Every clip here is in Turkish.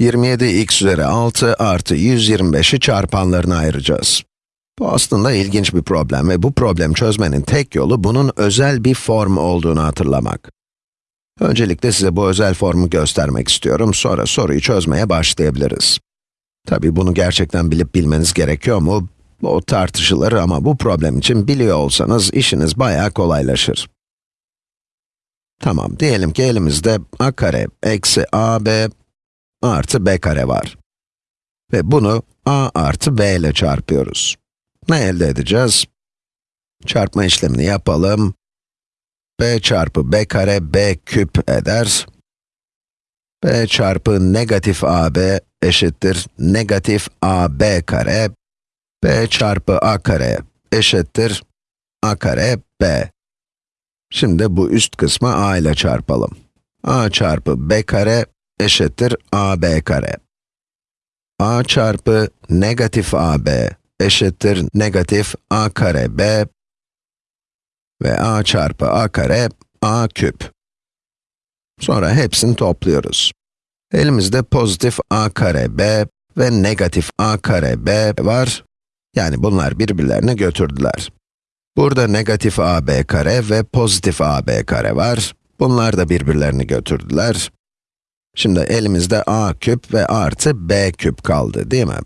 27x üzeri 6 artı 125'i çarpanlarına ayıracağız. Bu aslında ilginç bir problem ve bu problemi çözmenin tek yolu bunun özel bir form olduğunu hatırlamak. Öncelikle size bu özel formu göstermek istiyorum, sonra soruyu çözmeye başlayabiliriz. Tabi bunu gerçekten bilip bilmeniz gerekiyor mu? O tartışılır ama bu problem için biliyor olsanız işiniz bayağı kolaylaşır. Tamam, diyelim ki elimizde a kare eksi ab artı b kare var. Ve bunu a artı b ile çarpıyoruz. Ne elde edeceğiz? Çarpma işlemini yapalım. b çarpı b kare b küp eder. b çarpı negatif ab eşittir negatif ab kare. b çarpı a kare eşittir a kare b. Şimdi bu üst kısmı a ile çarpalım. a çarpı b kare eşittir ab kare. a çarpı negatif ab eşittir negatif a kare b ve a çarpı a kare a küp. Sonra hepsini topluyoruz. Elimizde pozitif a kare b ve negatif a kare b var. Yani bunlar birbirlerini götürdüler. Burada negatif ab kare ve pozitif ab kare var. Bunlar da birbirlerini götürdüler. Şimdi elimizde a küp ve artı b küp kaldı, değil mi?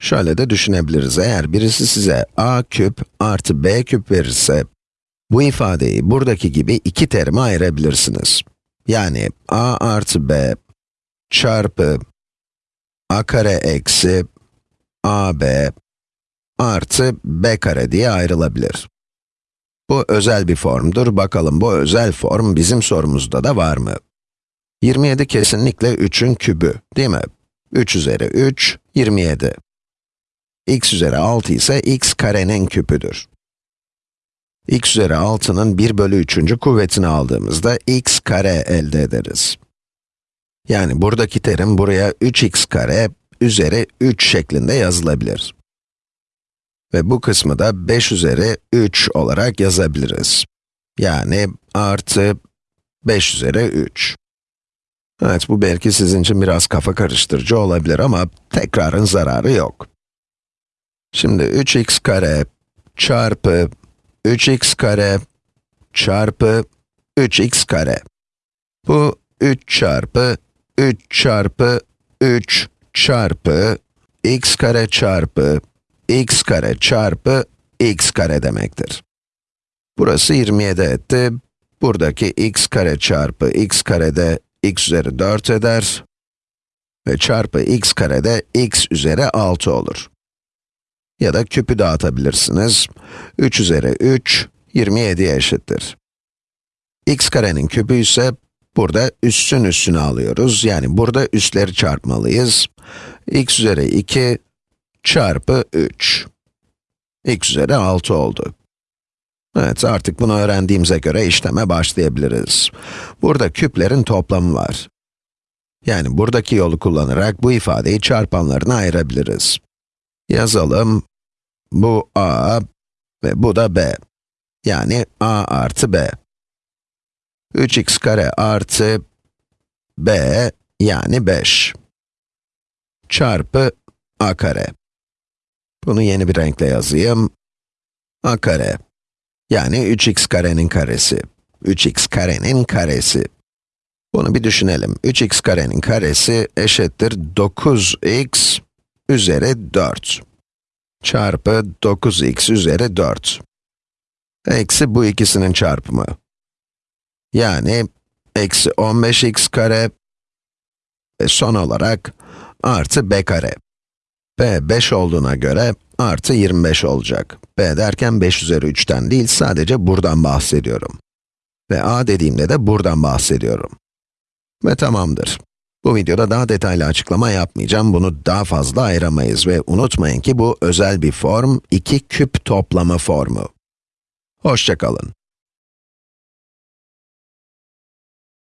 Şöyle de düşünebiliriz, eğer birisi size a küp artı b küp verirse, bu ifadeyi buradaki gibi iki terime ayırabilirsiniz. Yani a artı b çarpı a kare eksi ab artı b kare diye ayrılabilir. Bu özel bir formdur. Bakalım bu özel form bizim sorumuzda da var mı? 27 kesinlikle 3'ün kübü, değil mi? 3 üzeri 3, 27. x üzeri 6 ise x karenin küpüdür. x üzeri 6'nın 1 bölü 3. kuvvetini aldığımızda x kare elde ederiz. Yani buradaki terim buraya 3x kare üzeri 3 şeklinde yazılabilir. Ve bu kısmı da 5 üzeri 3 olarak yazabiliriz. Yani artı 5 üzeri 3. Evet, bu belki sizin için biraz kafa karıştırıcı olabilir ama tekrarın zararı yok. Şimdi 3x kare çarpı 3x kare çarpı 3x kare. Bu 3 çarpı 3 çarpı 3 çarpı x kare çarpı x kare çarpı x kare demektir. Burası 27 etti. Buradaki x kare çarpı x kare de x üzeri 4 eder. Ve çarpı x kare de x üzeri 6 olur. Ya da küpü dağıtabilirsiniz. 3 üzeri 3, 27'ye eşittir. x karenin küpü ise burada üssün üssünü alıyoruz. Yani burada üsleri çarpmalıyız. x üzeri 2 çarpı 3. x üzeri 6 oldu. Evet, artık bunu öğrendiğimize göre işleme başlayabiliriz. Burada küplerin toplamı var. Yani buradaki yolu kullanarak bu ifadeyi çarpanlarına ayırabiliriz. Yazalım. Bu a ve bu da b. Yani a artı b. 3x kare artı b yani 5 çarpı a kare. Bunu yeni bir renkle yazayım. a kare yani 3x karenin karesi. 3x karenin karesi. Bunu bir düşünelim. 3x karenin karesi eşittir 9x üzeri 4 çarpı 9x üzeri 4. Eksi bu ikisinin çarpımı. Yani eksi 15x kare ve son olarak artı b kare. B 5 olduğuna göre artı 25 olacak. b derken 5 üzeri 3'ten değil, sadece buradan bahsediyorum. Ve a dediğimde de buradan bahsediyorum. Ve tamamdır. Bu videoda daha detaylı açıklama yapmayacağım, bunu daha fazla ayıramayız ve unutmayın ki bu özel bir form, iki küp toplama formu. Hoşçakalın.